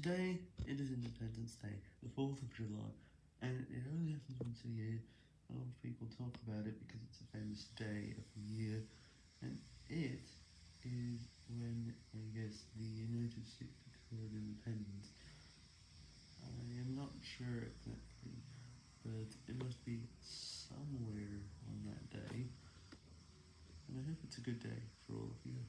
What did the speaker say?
Today, it is Independence Day, the 4th of July, and it only happens once a year. A lot of people talk about it because it's a famous day of the year, and it is when, I guess, the United States declared independence. I am not sure exactly, but it must be somewhere on that day, and I hope it's a good day for all of you.